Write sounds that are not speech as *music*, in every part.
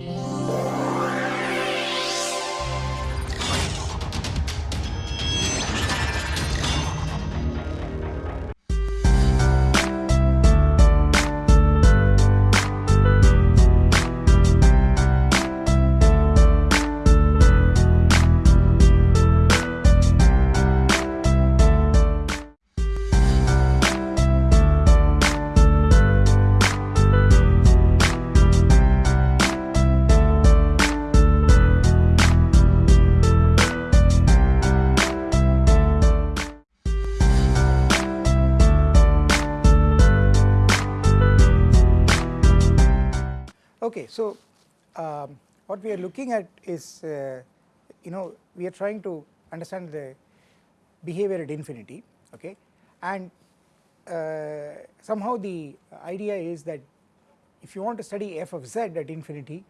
Okay, what we are looking at is uh, you know we are trying to understand the behavior at infinity okay and uh, somehow the idea is that if you want to study f of z at infinity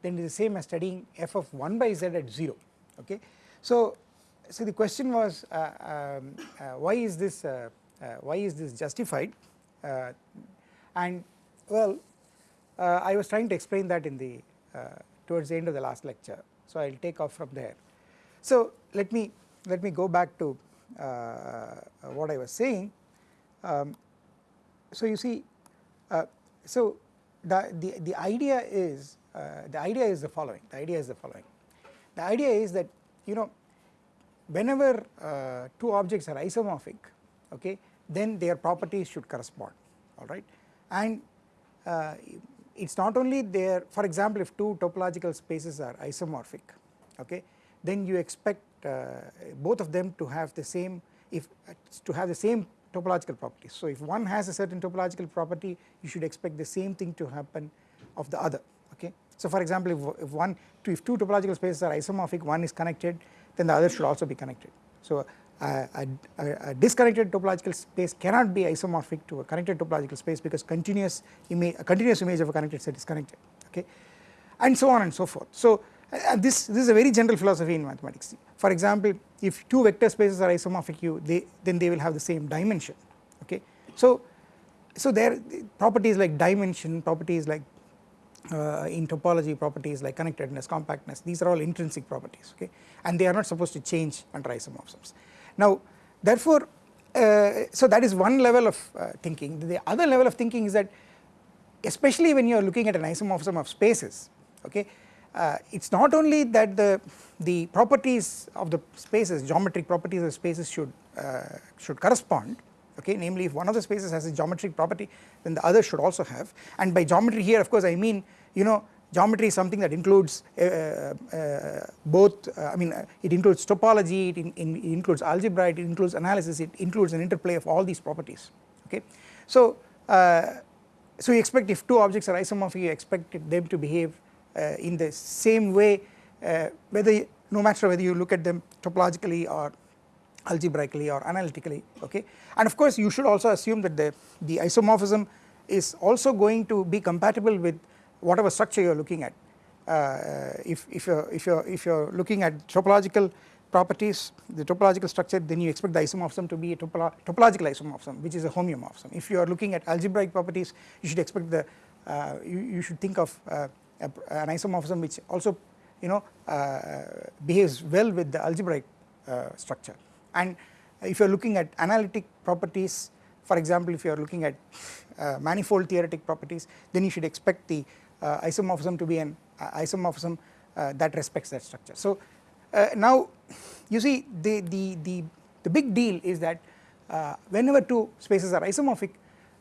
then it is the same as studying f of 1 by z at 0 okay. So, so the question was uh, um, uh, why is this uh, uh, why is this justified and well I was trying to explain that in the uh, towards the end of the last lecture. So I will take off from there. So let me let me go back to uh, what I was saying. Um, so you see so the, the, the idea is the idea is the following. The idea is the following. The idea is that you know whenever uh, two objects are isomorphic okay then their properties should correspond alright and uh, it is not only there for example if two topological spaces are isomorphic okay then you expect uh, both of them to have the same if uh, to have the same topological properties. So if one has a certain topological property you should expect the same thing to happen of the other okay. So for example if, if one if two topological spaces are isomorphic one is connected then the other should also be connected. So a, a, a, disconnected topological space cannot be isomorphic to a connected topological space because continuous image a continuous image of a connected set is connected okay and so on and so forth. So uh, this this is a very general philosophy in mathematics for example if two vector spaces are isomorphic you they then they will have the same dimension okay. So so there properties like dimension properties like uh, in topology properties like connectedness compactness these are all intrinsic properties okay and they are not supposed to change under isomorphisms. Now therefore uh, so that is one level of uh, thinking. The other level of thinking is that especially when you are looking at an isomorphism of spaces okay uh, it is not only that the the properties of the spaces geometric properties of spaces should uh, should correspond okay namely if one of the spaces has a geometric property then the other should also have. And by geometry here of course I mean you know geometry is something that includes uh, uh, both uh, I mean uh, it includes topology, it, in, in, it, includes algebra, it includes analysis, it includes an interplay of all these properties okay. So, uh, so you expect if two objects are isomorphic you expect them to behave uh, in the same way whether no matter whether you look at them topologically or algebraically or analytically okay and of course you should also assume that the, the isomorphism is also going to be compatible with whatever structure you are looking at. Uh, if, if you are if you are if you are looking at topological properties the topological structure then you expect the isomorphism to be a topolo topological isomorphism which is a homeomorphism. If you are looking at algebraic properties you should expect the uh, you, you, should think of uh, a, an isomorphism which also you know uh, behaves well with the algebraic uh, structure and if you are looking at analytic properties for example if you are looking at uh, manifold theoretic properties then you should expect the isomorphism to be an uh, isomorphism uh, that respects that structure. So now you see the, the, the, the big deal is that whenever two spaces are isomorphic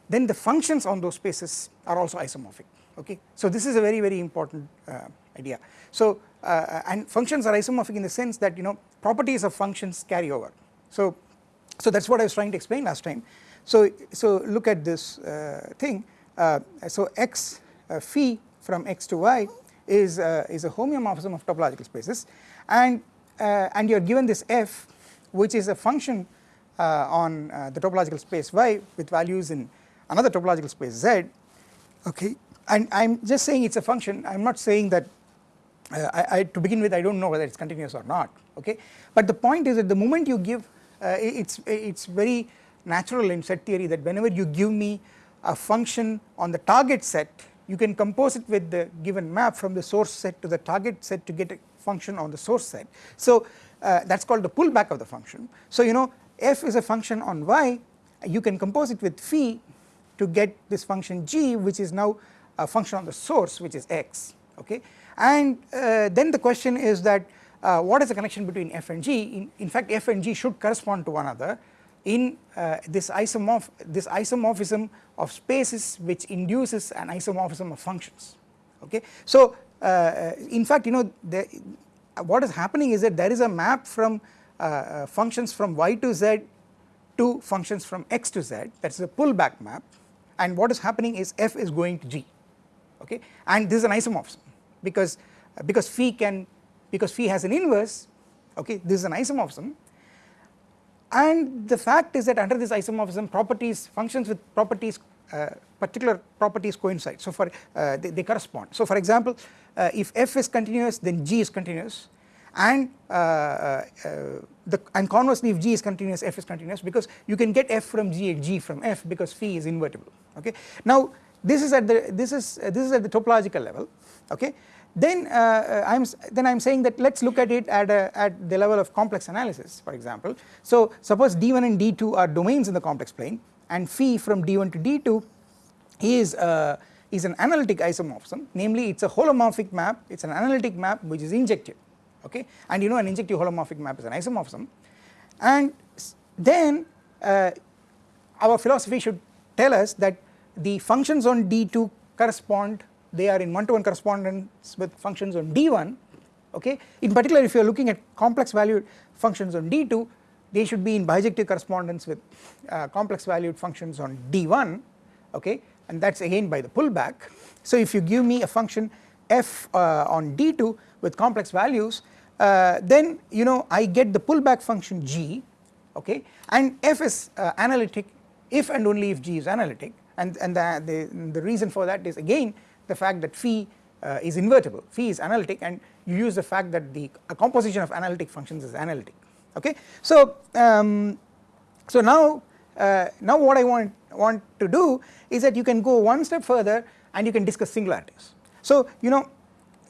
then the functions on those spaces are also isomorphic okay. So this is a very very important idea. So and functions are isomorphic in the sense that you know properties of functions carry over. So so that is what I was trying to explain last time. So, so look at this uh, thing uh, so x uh, phi from x to y is, uh, is a homeomorphism of topological spaces. And, uh, and you are given this f which is a function uh, on uh, the topological space y with values in another topological space z. Okay. And I am just saying it is a function. I am not saying that uh, I, I, to begin with I do not know whether it is continuous or not. Okay. But the point is that the moment you give uh, it is it is very natural in set theory that whenever you give me a function on the target set you can compose it with the given map from the source set to the target set to get a function on the source set. So uh, that is called the pullback of the function. So you know f is a function on y you can compose it with phi to get this function g which is now a function on the source which is x okay and uh, then the question is that uh, what is the connection between f and g in, in fact f and g should correspond to one another in uh, this isomorph this isomorphism of spaces which induces an isomorphism of functions. Okay? So uh, in fact you know the, what is happening is that there is a map from uh, uh, functions from y to z to functions from x to z. That is a pullback map. And what is happening is f is going to g. Okay? And this is an isomorphism because because phi can because phi has an inverse. Okay? This is an isomorphism and the fact is that under this isomorphism properties functions with properties uh, particular properties coincide. So for uh, they, they, correspond. So for example uh, if f is continuous then g is continuous. And uh, uh, the and conversely if g is continuous f is continuous because you can get f from g and g from f because phi is invertible. Okay? Now this is at the this is this is at the topological level. Okay then uh, I'm then I'm saying that let's look at it at a, at the level of complex analysis for example. So suppose d1 and d2 are domains in the complex plane and phi from d1 to d2 is uh, is an analytic isomorphism. Namely it's a holomorphic map. It's an analytic map which is injective okay? And you know an injective holomorphic map is an isomorphism. And then uh, our philosophy should tell us that the functions on d2 correspond they are in one to one correspondence with functions on d1 okay? In particular if you are looking at complex valued functions on d2 they should be in bijective correspondence with uh, complex valued functions on d1 okay? And that is again by the pullback. So if you give me a function f uh, on d2 with complex values uh, then you know I get the pullback function g okay? And f is uh, analytic if and only if g is analytic. And, and the, the, the reason for that is again the fact that phi uh, is invertible, phi is analytic and you use the fact that the composition of analytic functions is analytic. Okay. So, um, so now, uh, now what I want, want to do is that you can go one step further and you can discuss singularities. So you know,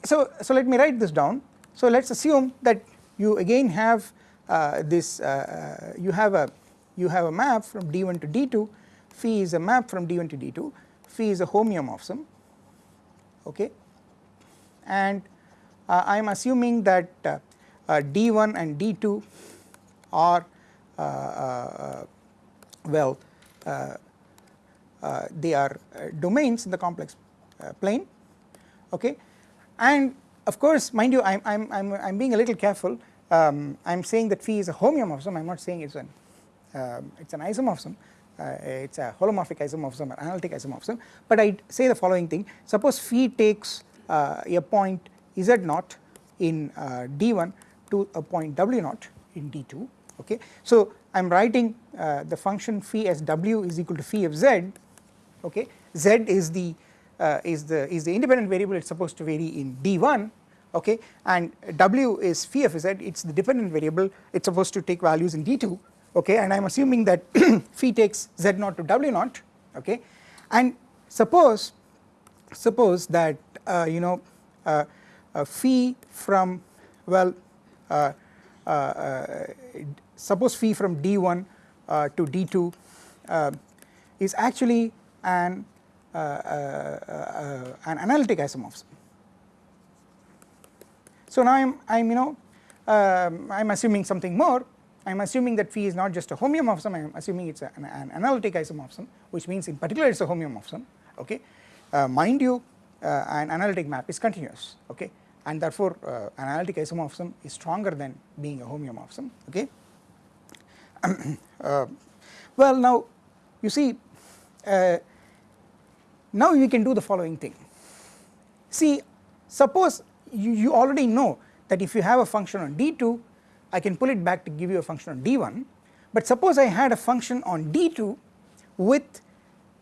so, so let me write this down, so let us assume that you again have uh, this, uh, uh, you have a, you have a map from D1 to D2, phi is a map from D1 to D2, phi is a homeomorphism okay? And uh, I am assuming that uh, uh, D1 and D2 are uh, uh, well uh, they are domains in the complex plane okay? And of course mind you I am I'm, I'm, I'm being a little careful. Um, I am saying that phi is a homeomorphism I am not saying it's an um, it's an isomorphism it's a holomorphic isomorphism or analytic isomorphism. But I say the following thing. Suppose phi takes uh, a point z naught in uh, d1 to a point w naught in d2 okay. So I am writing uh, the function phi as w is equal to phi of z okay? Z is the uh, is the is the independent variable it's supposed to vary in d1 okay? And w is phi of z it's the dependent variable it's supposed to take values in d2 okay and I am assuming that *clears throat* phi takes z naught to w naught okay? And suppose suppose that uh, you know uh, uh, phi from well uh, uh, uh, suppose phi from d1 to d2 is actually an an analytic isomorphism. So now I'm I'm you know um, I'm assuming something more I am assuming that phi is not just a homeomorphism I am assuming it is an, an, analytic isomorphism which means in particular it is a homeomorphism okay. Uh, mind you uh, an analytic map is continuous okay and therefore uh, an analytic isomorphism is stronger than being a homeomorphism okay. *clears throat* Uh, well now you see uh, now we can do the following thing see suppose you, you already know that if you have a function on d2 I can pull it back to give you a function on d1 but suppose I had a function on d2 with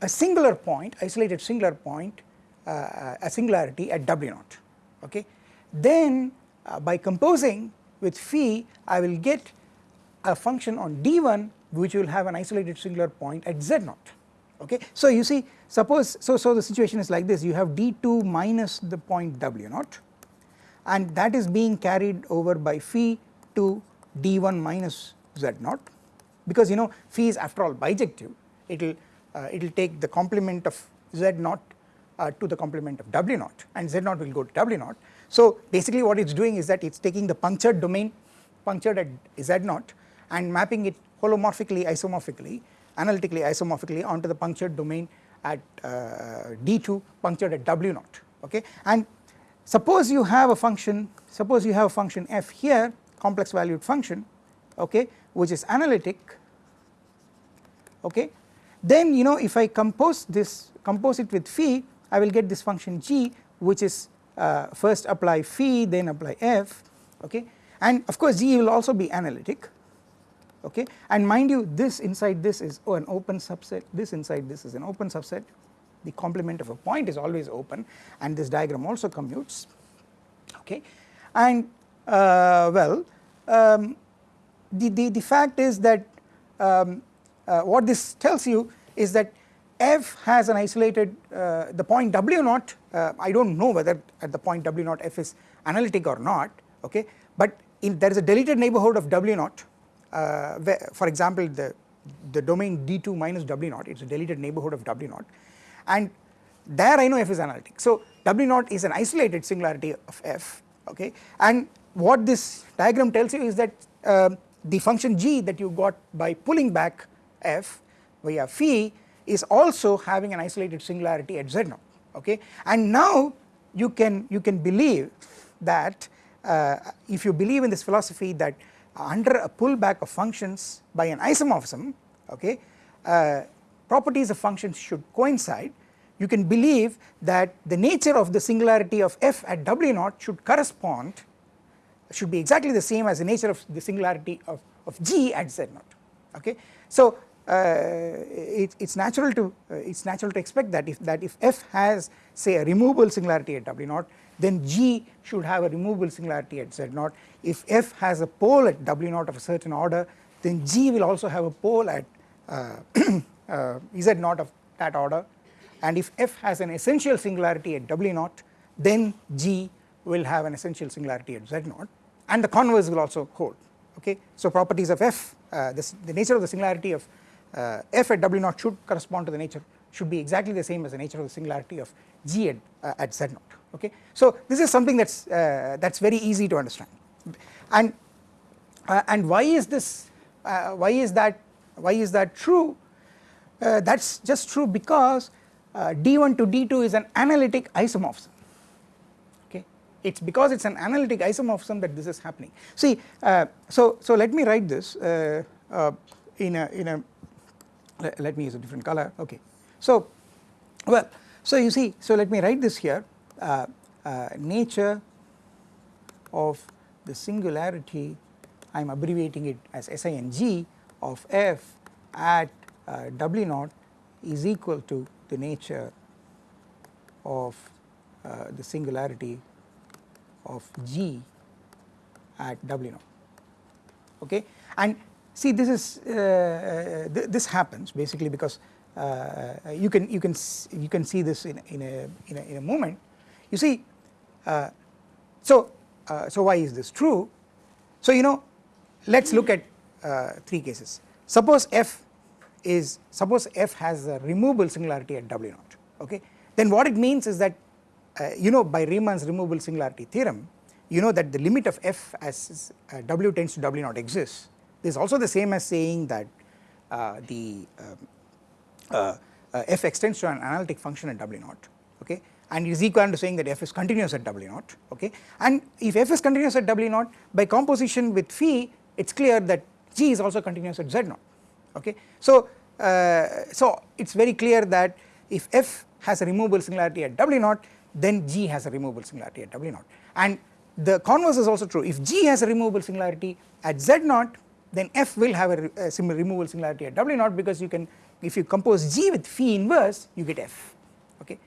a singular point isolated singular point uh, a singularity at w naught okay? Then uh, by composing with phi I will get a function on d1 which will have an isolated singular point at z naught okay. So you see suppose so so the situation is like this. You have d2 minus the point w naught and that is being carried over by phi to d1 minus z naught. Because you know phi is after all bijective. It will uh, it will take the complement of z naught uh, to the complement of w naught. And z naught will go to w naught. So basically what it is doing is that it is taking the punctured domain punctured at z naught and mapping it holomorphically isomorphically analytically isomorphically onto the punctured domain at uh, d2 punctured at w naught. Okay? And suppose you have a function suppose you have a function f here complex valued function okay which is analytic okay. Then you know if I compose this compose it with phi I will get this function g which is uh, first apply phi then apply f okay. And of course g will also be analytic okay. And mind you this inside this is an open subset this inside this is an open subset. The complement of a point is always open and this diagram also commutes okay. And well um, the, the, the fact is that um, uh, what this tells you is that f has an isolated uh, the point w naught uh, I do not know whether at the point w naught f is analytic or not okay? But in there is a deleted neighbourhood of w naught uh, for example the the domain d2 minus w naught it is a deleted neighbourhood of w naught. And there I know f is analytic. So w naught is an isolated singularity of f okay? And what this diagram tells you is that uh, the function g that you got by pulling back f via phi is also having an isolated singularity at z naught okay? And now you can you can believe that uh, if you believe in this philosophy that under a pullback of functions by an isomorphism okay uh, properties of functions should coincide you can believe that the nature of the singularity of f at w naught should correspond should be exactly the same as the nature of the singularity of, of g at z naught okay. So uh, it, it's natural to uh, it's natural to expect that if that if f has say a removable singularity at w naught then g should have a removable singularity at z naught. If f has a pole at w naught of a certain order then g will also have a pole at uh, *coughs* uh z naught of that order. And if f has an essential singularity at w naught then g will have an essential singularity at z naught and the converse will also hold okay. So properties of f uh, this, the nature of the singularity of uh, f at w naught should correspond to the nature should be exactly the same as the nature of the singularity of g at, uh, at z naught okay. So this is something that's uh, that's very easy to understand and uh, and why is this uh, why is that why is that true that's just true because d1 to d2 is an analytic isomorphism it is because it is an analytic isomorphism that this is happening. See uh, so so let me write this uh, uh, in a in a let, let me use a different color okay. So well so you see so let me write this here uh, uh, nature of the singularity I am abbreviating it as SING of f at uh, W naught is equal to the nature of the singularity of G at W naught okay? And see this is uh, uh, th this happens basically because uh, you can you can you can see this in, in a in a in a moment. You see uh, so uh, so why is this true? So you know let's look at uh, three cases. Suppose f is suppose f has a removable singularity at w naught okay? Then what it means is that uh, you know by Riemann's removable singularity theorem you know that the limit of f as uh, w tends to w naught exists this is also the same as saying that uh, the um, uh, uh, f extends to an analytic function at w naught okay? And is equivalent to saying that f is continuous at w naught okay? And if f is continuous at w naught by composition with phi it is clear that g is also continuous at z naught okay. So, uh, so it is very clear that if f has a removable singularity at w naught then G has a removable singularity at W naught. And the converse is also true. If G has a removable singularity at Z naught then F will have a, a similar removable singularity at W naught because you can if you compose G with phi inverse you get F. Okay?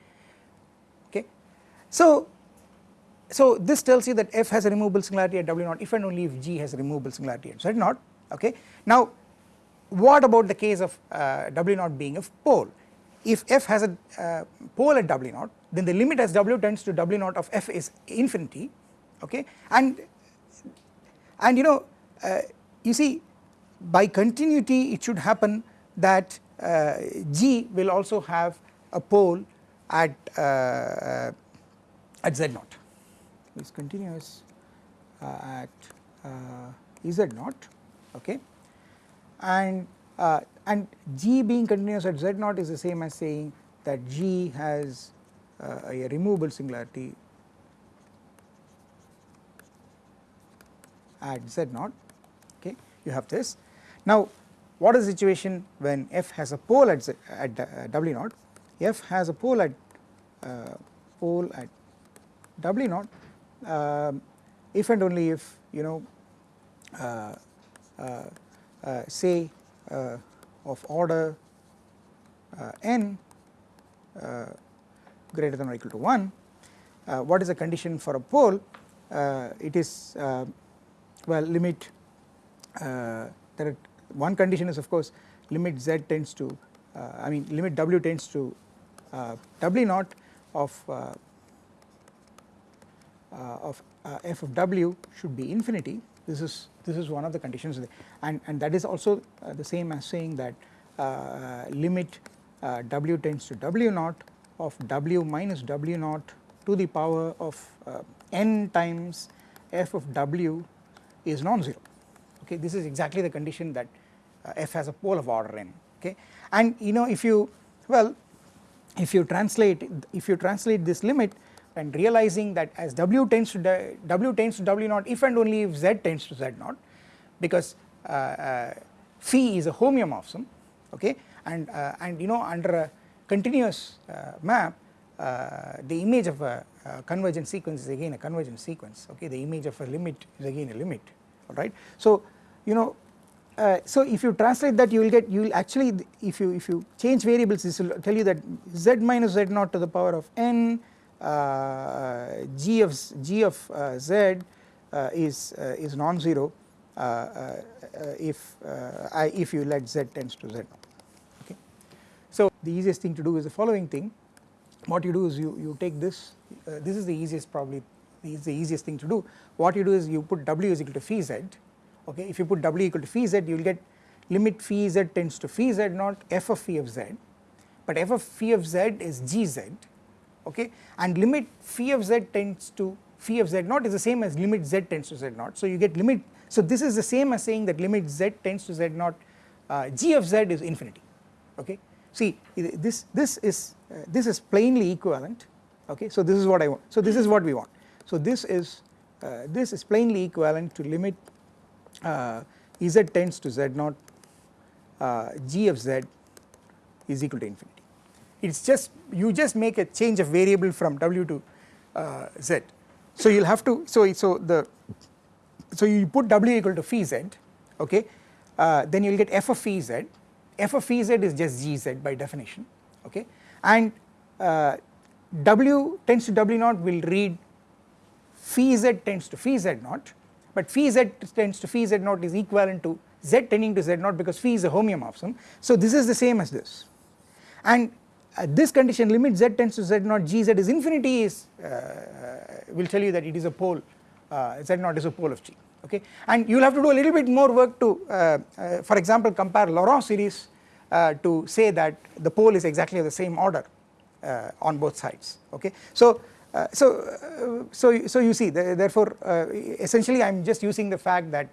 Okay. So so this tells you that F has a removable singularity at W naught if and only if G has a removable singularity at Z naught. Okay. Now what about the case of uh, W naught being a pole? If f has a uh, pole at w naught then the limit as w tends to w naught of f is infinity okay? And and you know uh, you see by continuity it should happen that uh, G will also have a pole at uh, at z naught. Is continuous uh, at uh, z naught okay? And uh, and G being continuous at z naught is the same as saying that G has a removable singularity at z naught. Okay you have this. Now what is the situation when f has a pole at, z, at uh, w naught? F has a pole at uh, pole at w naught um, if and only if you know uh, uh, uh say uh, of order n greater than or equal to 1 uh, what is the condition for a pole? Uh, it is uh, well limit there are one condition is of course limit z tends to uh, I mean limit w tends to uh, w naught of uh, of f of w should be infinity. This is this is one of the conditions and and that is also the same as saying that limit w tends to w naught of w minus w naught to the power of n times f of w is non-zero. Okay this is exactly the condition that uh, f has a pole of order n. Okay and you know if you well if you translate if you translate this limit and realizing that as w tends to w tends to w naught if and only if z tends to z naught because uh, uh, phi is a homeomorphism okay and uh, and you know under a continuous uh, map uh, the image of a convergent sequence is again a convergent sequence okay the image of a limit is again a limit alright so you know uh, so if you translate that you will get you will actually if you if you change variables this will tell you that z minus z naught to the power of n uh, g of g of uh, z uh, is uh, is non-zero uh, if I if you let z tends to z naught. So the easiest thing to do is the following thing. What you do is you you take this this is the easiest probably is the easiest thing to do. What you do is you put w is equal to phi z okay? If you put w equal to phi z you will get limit phi z tends to phi z naught f of phi of z. But f of phi of z is gz okay? And limit phi of z tends to phi of z naught is the same as limit z tends to z naught so you get limit so this is the same as saying that limit z tends to z naught uh, g of z is infinity okay see this this is uh, this is plainly equivalent okay? So this is what I want. So this is what we want. So this is uh, this is plainly equivalent to limit uh, z tends to z naught uh, g of z is equal to infinity. It is just you just make a change of variable from w to uh, z. So you will have to so so the so you put w equal to phi z okay? Uh, then you will get f of phi z f of phi z is just gz by definition okay? And uh, w tends to w naught will read phi z tends to phi z naught but phi z tends to phi z naught is equivalent to z tending to z naught because phi is a homeomorphism. So this is the same as this. And uh, this condition limit z tends to z naught gz is infinity is uh, will tell you that it is a pole uh, z naught is a pole of g okay? And you will have to do a little bit more work to uh, uh, for example compare Laurent series to say that the pole is exactly of the same order on both sides. Okay? So uh, so, uh, so, so you see the, therefore uh, essentially I am just using the fact that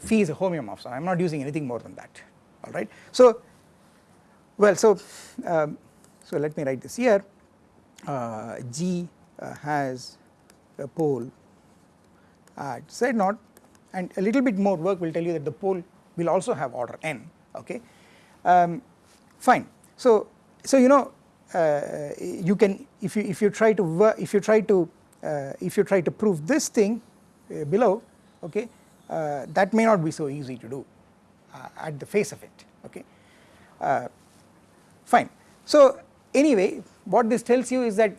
phi is a homeomorphism I am not using anything more than that. Alright. So well so um, so let me write this here. G has a pole. At z naught and a little bit more work will tell you that the pole will also have order n okay? Um, fine. So so you know uh, you can if you if you try to if you try to uh, if you try to prove this thing uh, below okay that may not be so easy to do at the face of it okay? Fine. So anyway what this tells you is that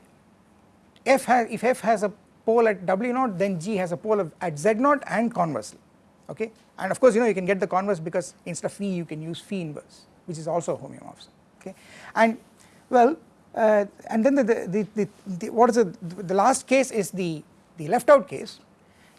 f has if f has a pole at w naught then g has a pole of, at z naught and conversely okay? And of course you know you can get the converse because instead of phi you can use phi inverse which is also a homeomorphism okay? And well uh, and then the, the, the, the, what is the, the last case is the, the left out case.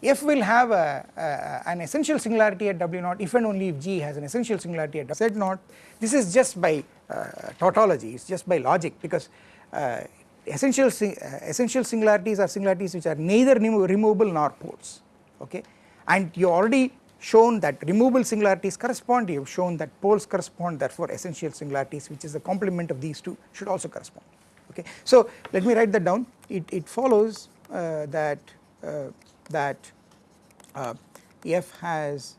F will have a, a, an essential singularity at w naught if and only if g has an essential singularity at z naught. This is just by uh, tautology it is just by logic because uh, essential uh, essential singularities are singularities which are neither removable nor poles okay? And you already shown that removable singularities correspond you have shown that poles correspond therefore essential singularities which is the complement of these two should also correspond okay? So let me write that down. It, it follows uh, that uh, that uh, f has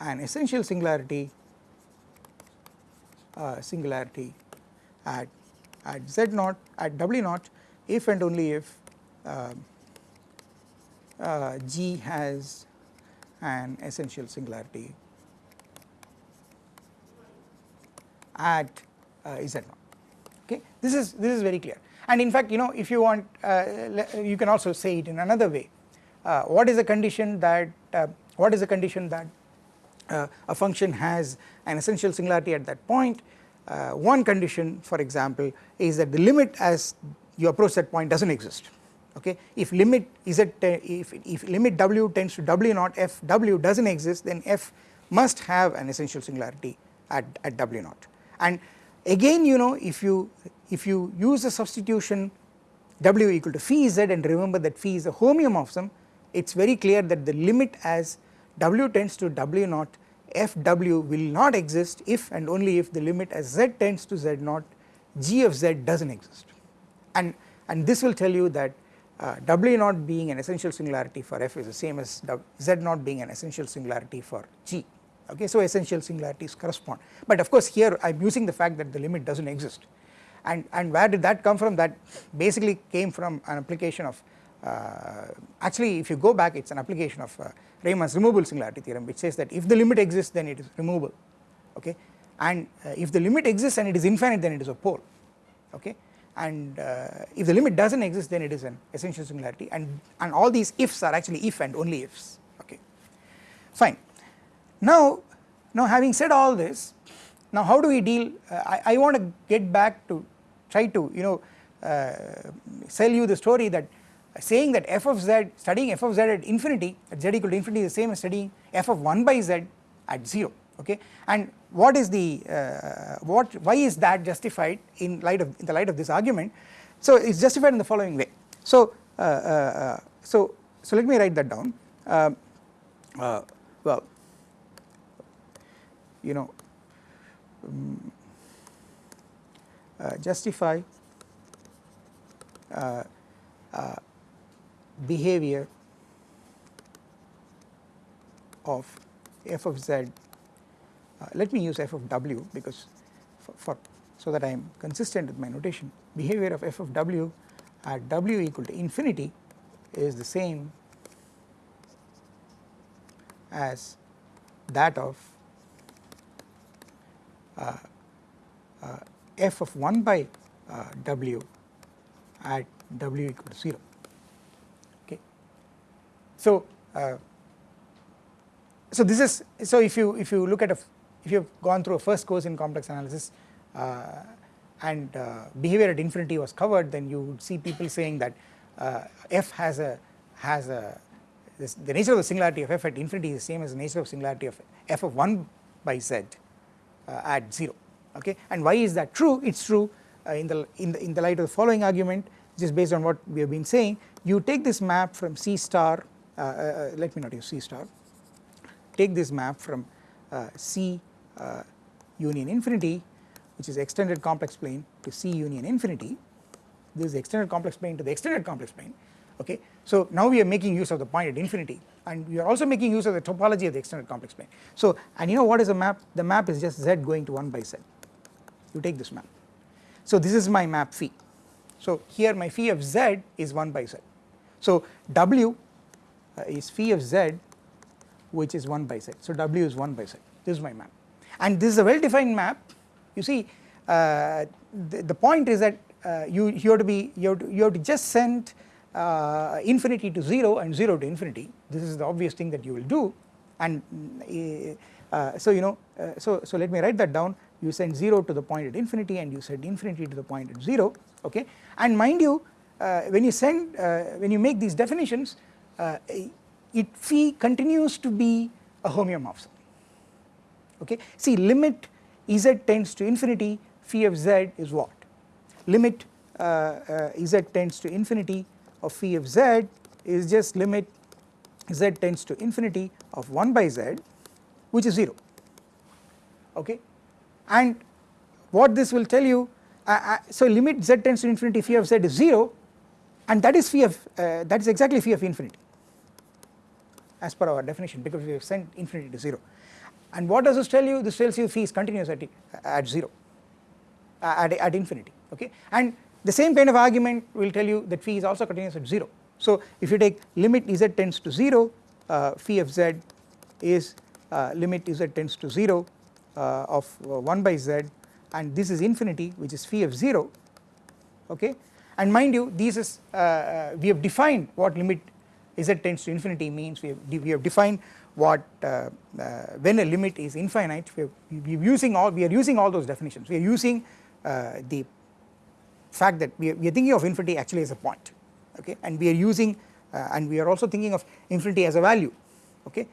an essential singularity uh, singularity at at z naught at w naught if and only if um, uh, g has an essential singularity at uh, z naught. Okay? This is this is very clear. And in fact you know if you want uh, you can also say it in another way. Uh, what is the condition that uh, what is the condition that uh, a function has an essential singularity at that point uh, one condition for example is that the limit as you approach that point does not exist okay? If limit z if, if limit w tends to w naught f w does not exist then f must have an essential singularity at, at w naught. And again you know if you if you use a substitution w equal to phi z and remember that phi is a homeomorphism it is very clear that the limit as w tends to w naught fw will not exist if and only if the limit as z tends to z naught g of z does not exist. And and this will tell you that uh, w naught being an essential singularity for f is the same as z naught being an essential singularity for g. Okay so essential singularities correspond. But of course here I am using the fact that the limit does not exist. And and where did that come from? That basically came from an application of actually if you go back it is an application of uh, Riemann's removable singularity theorem which says that if the limit exists then it is removable okay? And uh, if the limit exists and it is infinite then it is a pole okay? And uh, if the limit does not exist then it is an essential singularity. And, and all these ifs are actually if and only ifs okay? Fine. Now, now having said all this now how do we deal uh, I, I want to get back to try to you know uh, sell you the story that saying that f of z studying f of z at infinity at z equal to infinity is the same as studying f of 1 by z at 0 okay? And what is the uh, what why is that justified in light of in the light of this argument? So it is justified in the following way. So uh, uh, uh so so let me write that down. Uh, uh, well you know um, justify behavior of f of z uh, let me use f of w because for, for, so that I am consistent with my notation behavior of f of w at w equal to infinity is the same as that of uh, uh, f of 1 by uh, w at w equal to 0 okay. So, uh, so this is so if you if you look at a if you have gone through a first course in complex analysis uh, and uh, behavior at infinity was covered then you would see people saying that uh, f has a has a this, the nature of the singularity of f at infinity is the same as the nature of singularity of f of 1 by z uh, at 0 okay? And why is that true? It is true uh, in the in the in the light of the following argument just based on what we have been saying. You take this map from C star let me not use C star take this map from C uh, union infinity which is extended complex plane to C union infinity this is extended complex plane to the extended complex plane okay. So now we are making use of the point at infinity and we are also making use of the topology of the extended complex plane. So and you know what is the map the map is just z going to 1 by z you take this map. So this is my map phi so here my phi of z is 1 by z so w uh, is phi of z which is 1 by z. So w is 1 by z. This is my map. And this is a well defined map. You see uh, the, the, point is that uh, you, you have to be you have to, you have to just send uh, infinity to 0 and 0 to infinity. This is the obvious thing that you will do. And uh, so you know uh, so so let me write that down. You send 0 to the point at infinity and you send infinity to the point at 0 okay? And mind you uh, when you send uh, when you make these definitions uh, it phi continues to be a homeomorphism. Okay? See limit z tends to infinity phi of z is what? Limit z tends to infinity of phi of z is just limit z tends to infinity of 1 by z which is 0 okay? And what this will tell you uh, uh, so limit z tends to infinity phi of z is 0 and that is phi of uh, that is exactly phi of infinity as per our definition because we have sent infinity to 0 and what does this tell you? This tells you phi is continuous at, at 0 uh, at, at infinity okay? And the same kind of argument will tell you that phi is also continuous at 0 so if you take limit z tends to 0 uh, phi of z is uh, limit z tends to 0 uh, of uh, 1 by z and this is infinity which is phi of 0 okay? And mind you these is uh, we have defined what limit z tends to infinity means we have, we have defined what uh, uh, when a limit is infinite we are, we using all we are using all those definitions. We are using uh, the fact that we are, we are, thinking of infinity actually as a point okay? And we are using and we are also thinking of infinity as a value okay?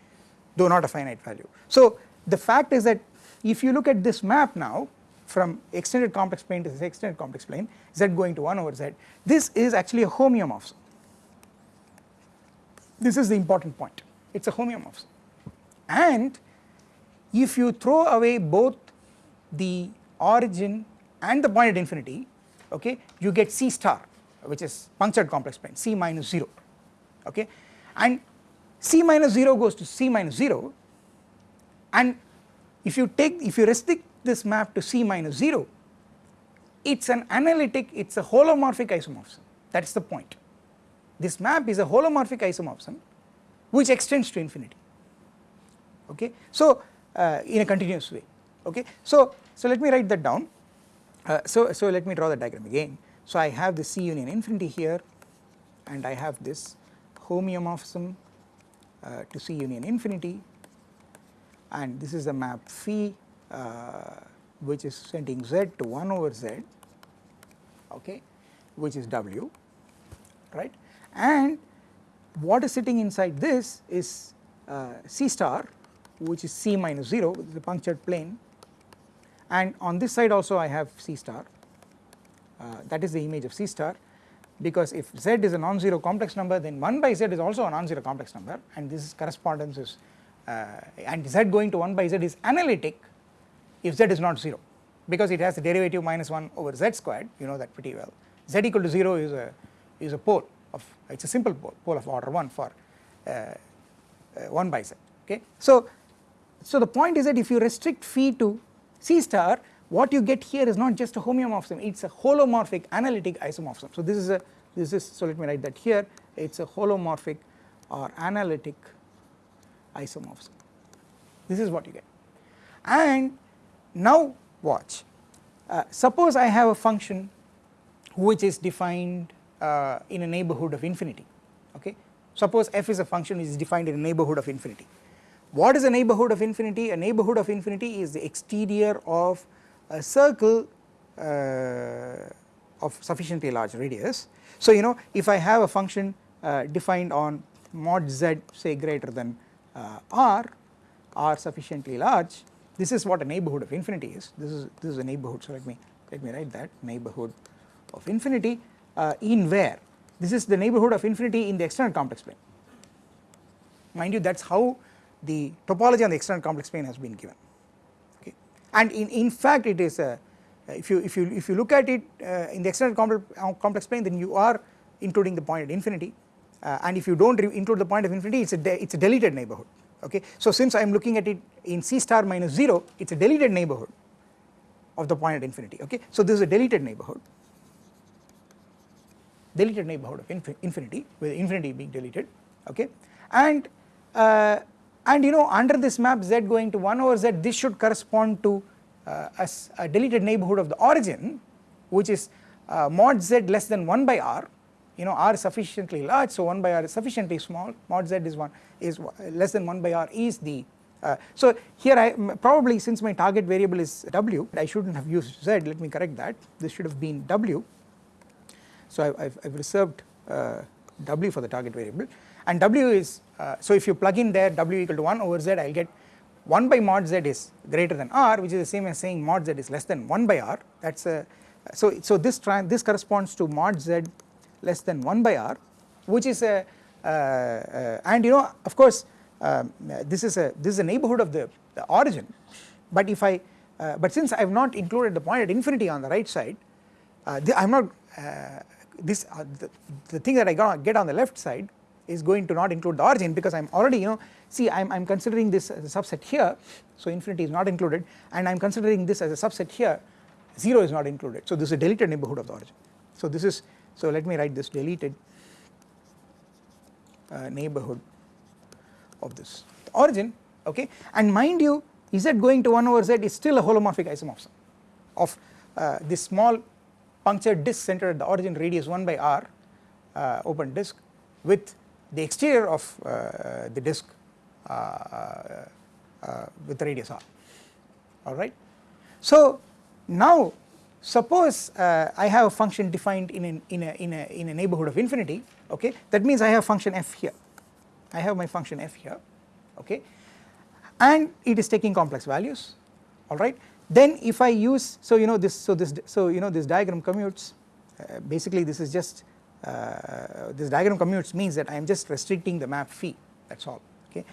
Though not a finite value. So the fact is that if you look at this map now from extended complex plane to this extended complex plane z going to 1 over z this is actually a homeomorphism this is the important point. It is a homeomorphism. And if you throw away both the origin and the point at infinity okay you get c star which is punctured complex plane c minus 0 okay? And c minus 0 goes to c minus 0 and if you take if you restrict this map to C minus 0 it is an analytic it is a holomorphic isomorphism. That is the point this map is a holomorphic isomorphism which extends to infinity. Okay? So uh, in a continuous way. Okay? So so let me write that down. Uh, so so let me draw the diagram again. So I have the C union infinity here and I have this homeomorphism uh, to C union infinity. And this is the map phi uh, which is sending z to 1 over z. Okay? Which is w. Right and what is sitting inside this is uh, c star which is c minus 0 the punctured plane. And on this side also I have c star. Uh, that is the image of c star. Because if z is a non-zero complex number then 1 by z is also a non-zero complex number. And this correspondence is uh, and z going to 1 by z is analytic if z is not 0 because it has the derivative minus 1 over z squared. You know that pretty well. Z equal to 0 is a is a pole of it is a simple pole pole of order 1 for uh, uh, 1 by z okay. So, so the point is that if you restrict phi to c star what you get here is not just a homeomorphism it is a holomorphic analytic isomorphism. So this is a this is so let me write that here it is a holomorphic or analytic isomorphism this is what you get and now watch uh, suppose I have a function which is defined uh, in a neighbourhood of infinity okay? Suppose f is a function which is defined in a neighbourhood of infinity. What is a neighbourhood of infinity? A neighbourhood of infinity is the exterior of a circle uh, of sufficiently large radius. So you know if I have a function uh, defined on mod z say greater than uh, r are sufficiently large this is what a neighbourhood of infinity is. This is this is a neighbourhood so let me let me write that neighbourhood of infinity uh, in where? This is the neighbourhood of infinity in the extended complex plane. Mind you that is how the topology on the extended complex plane has been given. Okay. And in, in fact it is a if you if you if you look at it uh, in the external complex, uh, complex plane then you are including the point at infinity. Uh, and if you do not include the point of infinity it is a it is a deleted neighbourhood okay. So since I am looking at it in C star minus 0 it is a deleted neighbourhood of the point at infinity. Okay. So this is a deleted neighbourhood deleted neighbourhood of infinity with infinity being deleted okay? And uh, and you know under this map z going to 1 over z this should correspond to uh, a, a, deleted neighbourhood of the origin which is uh, mod z less than 1 by r. You know r sufficiently large so 1 by r is sufficiently small. Mod z is 1 is less than 1 by r is the uh, so here I probably since my target variable is w I should not have used z let me correct that. This should have been w so I have reserved uh, w for the target variable. And w is uh, so if you plug in there w equal to 1 over z I will get 1 by mod z is greater than r which is the same as saying mod z is less than 1 by r. That is a so so this this corresponds to mod z less than 1 by r which is a uh, uh, and you know of course um, this is a this is a neighborhood of the, the origin. But if I uh, but since I have not included the point at infinity on the right side uh, I am not uh, this uh, the, the, thing that I get on the left side is going to not include the origin because I am already you know see I am considering this as a subset here. So infinity is not included and I am considering this as a subset here. 0 is not included. So this is a deleted neighborhood of the origin. So this is so let me write this deleted uh, neighborhood of this. The origin okay? And mind you z going to 1 over z is still a holomorphic isomorphism of uh, this small punctured disk centered at the origin radius 1 by r uh, open disk with the exterior of uh, the disk uh, uh, with the radius r. Alright. So now suppose uh, I have a function defined in, an, in, a, in, a, in a neighborhood of infinity okay? That means I have function f here. I have my function f here okay? And it is taking complex values alright then if I use so you know this so this so you know this diagram commutes uh, basically this is just uh, this diagram commutes means that I am just restricting the map phi that is all okay.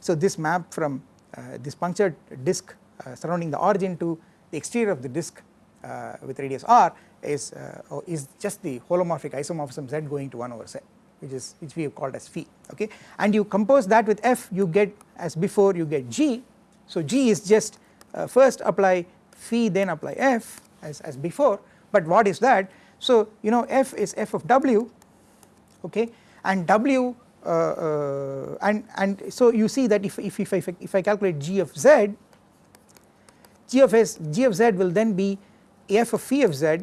So this map from uh, this punctured disk uh, surrounding the origin to the exterior of the disk uh, with radius r is uh, is just the holomorphic isomorphism z going to 1 over z which is which we have called as phi okay and you compose that with f you get as before you get g so g is just uh, first apply phi then apply f as, as before. But what is that? So you know f is f of w okay? And w uh, uh, and and so you see that if, if, if, I, if I calculate g of z g of s g of z will then be f of phi of z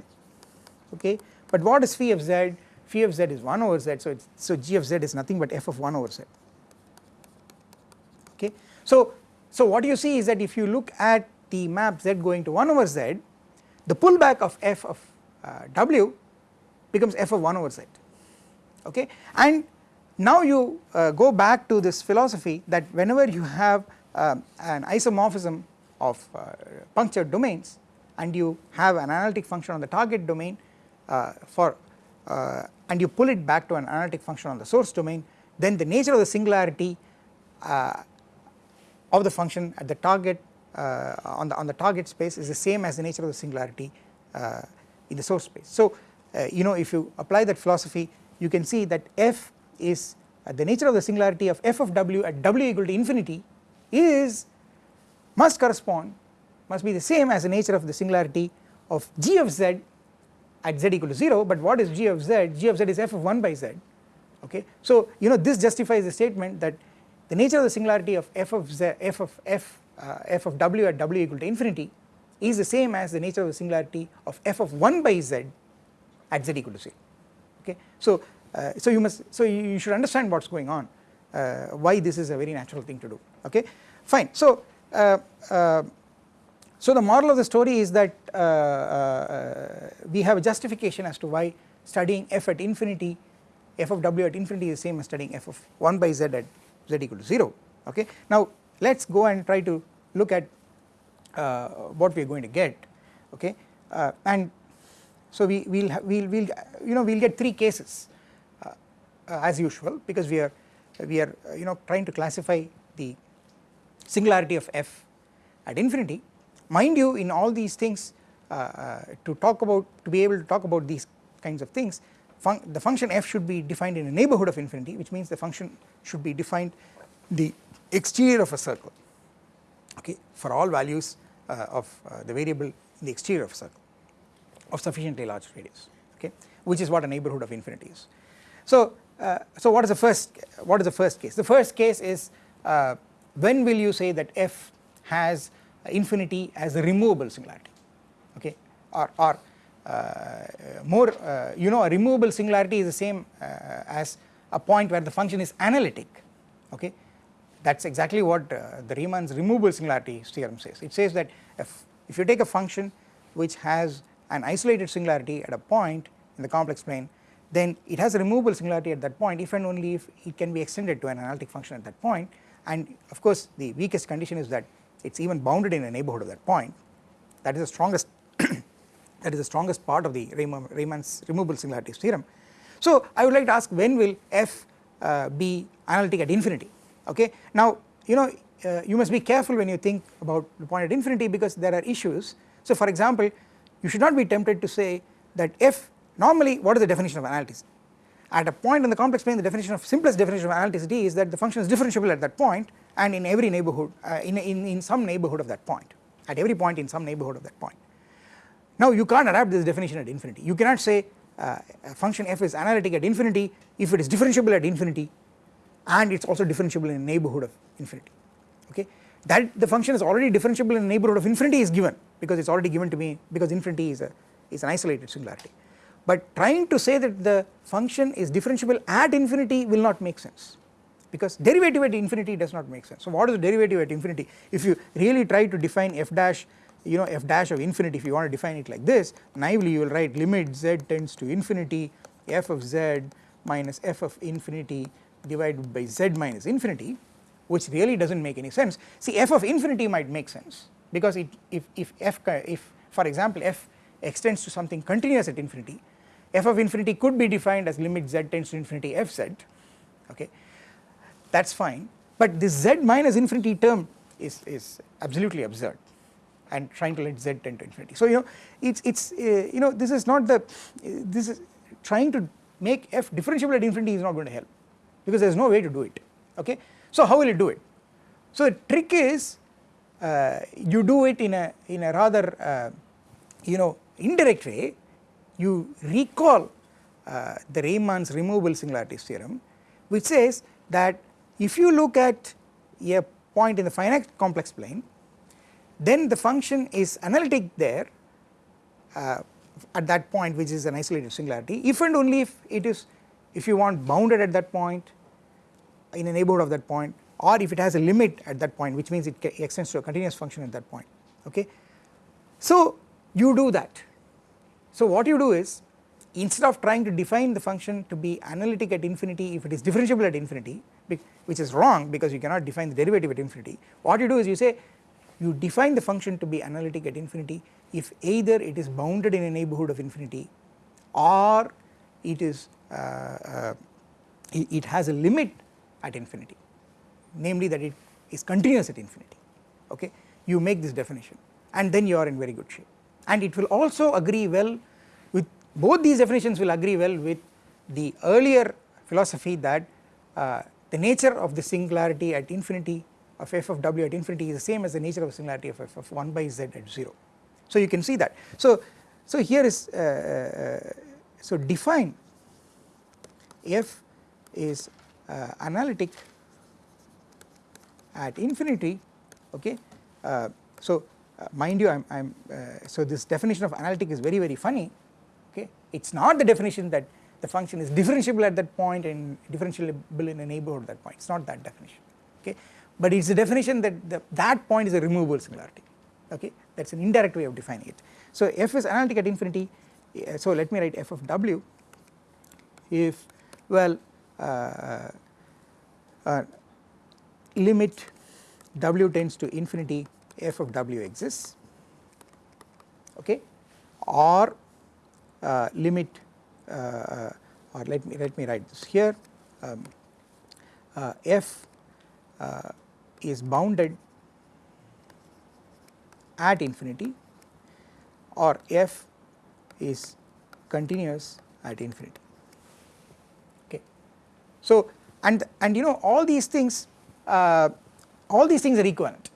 okay? But what is phi of z? Phi of z is 1 over z so it's so g of z is nothing but f of 1 over z okay? So so what you see is that if you look at the map z going to 1 over z the pullback of f of uh, w becomes f of 1 over z okay? And now you uh, go back to this philosophy that whenever you have uh, an isomorphism of uh, punctured domains and you have an analytic function on the target domain uh, for uh, and you pull it back to an analytic function on the source domain then the nature of the singularity uh, of the function at the target uh, on the on the target space is the same as the nature of the singularity uh, in the source space. So uh, you know if you apply that philosophy you can see that f is the nature of the singularity of f of w at w equal to infinity is must correspond must be the same as the nature of the singularity of g of z at z equal to 0 but what is g of z? G of z is f of 1 by z. Okay? So you know this justifies the statement that the nature of the singularity of f of z f of f uh, f of w at w equal to infinity is the same as the nature of the singularity of f of 1 by z at z equal to 0 okay? So uh, so you must so you should understand what's going on uh, why this is a very natural thing to do. Okay? Fine. So uh, uh, so the moral of the story is that uh, we have a justification as to why studying f at infinity f of w at infinity is the same as studying f of 1 by z at z equal to 0 okay. Now let us go and try to look at uh, what we are going to get. Okay? Uh, and so we will we'll, we'll you know we will get three cases uh, uh, as usual because we are we are you know trying to classify the singularity of f at infinity. Mind you in all these things uh, uh, to talk about to be able to talk about these kinds of things fun the function f should be defined in a neighborhood of infinity which means the function should be defined the exterior of a circle okay for all values uh, of uh, the variable in the exterior of a circle of sufficiently large radius okay which is what a neighborhood of infinity is. So uh, so what is the first what is the first case the first case is uh, when will you say that f has infinity as a removable singularity okay or, or more uh, you know a removable singularity is the same uh, as a point where the function is analytic okay? That is exactly what the Riemann's removable singularity theorem says. It says that if, if you take a function which has an isolated singularity at a point in the complex plane then it has a removable singularity at that point if and only if it can be extended to an analytic function at that point. And of course the weakest condition is that it is even bounded in a neighbourhood of that point. That is the strongest that is the strongest part of the Riemann's removable singularities theorem. So I would like to ask when will f uh, be analytic at infinity okay. Now you know uh, you must be careful when you think about the point at infinity because there are issues. So for example you should not be tempted to say that f normally what is the definition of analyticity at a point in the complex plane the definition of simplest definition of analyticity is that the function is differentiable at that point and in every neighbourhood uh, in, in, in some neighbourhood of that point at every point in some neighbourhood of that point. Now you can't adapt this definition at infinity. You cannot say uh, a function f is analytic at infinity if it is differentiable at infinity and it is also differentiable in a neighbourhood of infinity. Okay? That the function is already differentiable in a neighbourhood of infinity is given because it is already given to me because infinity is a is an isolated singularity. But trying to say that the function is differentiable at infinity will not make sense because derivative at infinity does not make sense. So what is the derivative at infinity? If you really try to define f dash you know f dash of infinity if you want to define it like this naively you will write limit z tends to infinity f of z minus f of infinity divided by z minus infinity which really does not make any sense. See f of infinity might make sense because it if, if f if for example f extends to something continuous at infinity f of infinity could be defined as limit z tends to infinity f z okay? That is fine. But this z minus infinity term is, is absolutely absurd and trying to let z tend to infinity. So you know it's it's uh, you know this is not the this is trying to make f differentiable at infinity is not going to help because there is no way to do it okay. So how will it do it? So the trick is uh, you do it in a in a rather uh, you know indirect way you recall uh, the Riemann's removable singularities theorem which says that if you look at a point in the finite complex plane then the function is analytic there uh, at that point which is an isolated singularity if and only if it is if you want bounded at that point in a neighbourhood of that point or if it has a limit at that point which means it extends to a continuous function at that point okay. So you do that so what you do is instead of trying to define the function to be analytic at infinity if it is differentiable at infinity which is wrong because you cannot define the derivative at infinity what you do is you say you define the function to be analytic at infinity if either it is bounded in a neighbourhood of infinity or it is uh, uh, it, has a limit at infinity namely that it is continuous at infinity. Okay? You make this definition and then you are in very good shape. And it will also agree well with both these definitions will agree well with the earlier philosophy that uh, the nature of the singularity at infinity of f of w at infinity is the same as the nature of singularity of f of 1 by z at 0. So you can see that. So, so here is uh, uh, so define f is uh, analytic at infinity okay. Uh, so uh, mind you I am, uh, so this definition of analytic is very very funny okay it is not the definition that the function is differentiable at that point and differentiable in a neighbourhood at that point it is not that definition okay but it is a definition that the, that point is a removable singularity. Okay? That is an indirect way of defining it. So f is analytic at infinity. Uh, so let me write f of w. If well uh, uh, limit w tends to infinity f of w exists. Okay? Or uh, limit uh, or let me let me write this here. Um, f uh, is bounded at infinity or f is continuous at infinity okay. So and and you know all these things uh, all these things are equivalent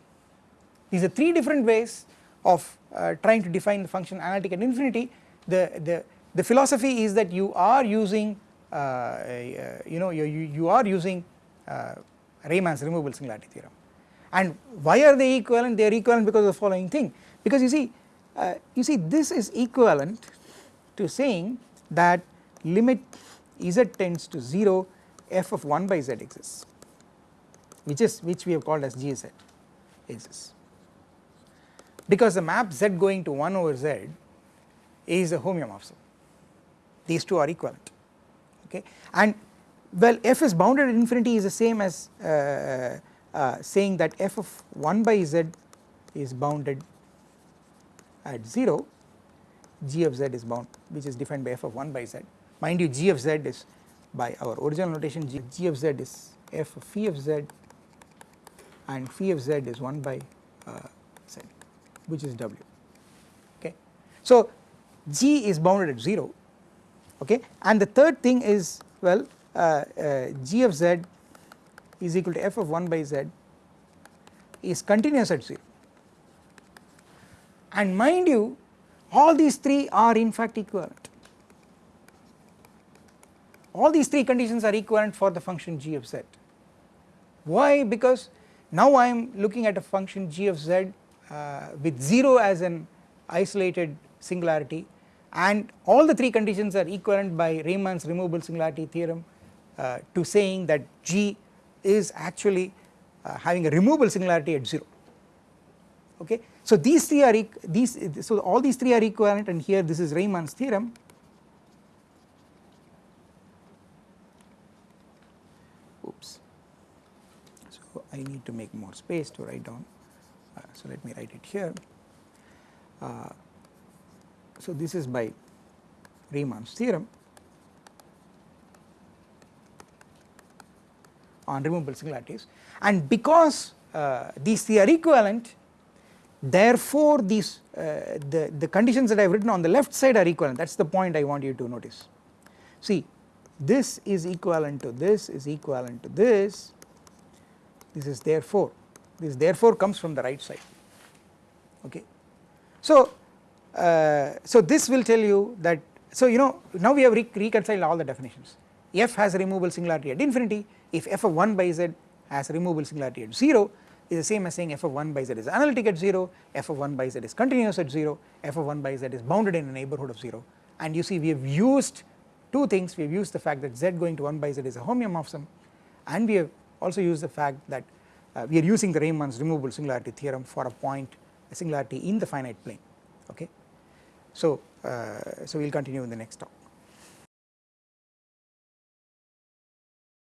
these are three different ways of uh, trying to define the function analytic at infinity. The, the, the philosophy is that you are using uh, uh, you know you, you are using uh, Riemann's removable singularity theorem and why are they equivalent? They are equivalent because of the following thing. Because you see uh, you see this is equivalent to saying that limit z tends to 0 f of 1 by z exists which is which we have called as gz exists because the map z going to 1 over z is a homeomorphism. These two are equivalent okay? And well f is bounded at infinity is the same as uh, uh, saying that f of 1 by z is bounded at 0 g of z is bound which is defined by f of 1 by z mind you g of z is by our original notation g, g of z is f of phi of z and phi of z is 1 by uh, z which is w okay. So g is bounded at 0 okay and the third thing is well uh, uh, g of z is equal to f of 1 by z is continuous at 0 and mind you all these three are in fact equivalent. All these three conditions are equivalent for the function g of z. Why? Because now I am looking at a function g of z uh, with 0 as an isolated singularity and all the three conditions are equivalent by Riemann's removable singularity theorem uh, to saying that G is actually uh, having a removable singularity at 0 okay. So these three are these so all these three are equivalent and here this is Riemann's theorem. Oops. So I need to make more space to write down. Uh, so let me write it here. Uh, so this is by Riemann's theorem on removable singularities. And because uh, these three are equivalent therefore these uh, the, the conditions that I have written on the left side are equivalent. That is the point I want you to notice. See this is equivalent to this is equivalent to this. This is therefore. This therefore comes from the right side. Okay. So uh, so this will tell you that so you know now we have re reconciled all the definitions. F has a removable singularity at infinity if f of 1 by z has a removable singularity at 0 is the same as saying f of 1 by z is analytic at 0, f of 1 by z is continuous at 0, f of 1 by z is bounded in a neighbourhood of 0 and you see we have used two things we have used the fact that z going to 1 by z is a homeomorphism and we have also used the fact that uh, we are using the Riemann's removable singularity theorem for a point a singularity in the finite plane okay. So, uh, so we will continue in the next talk.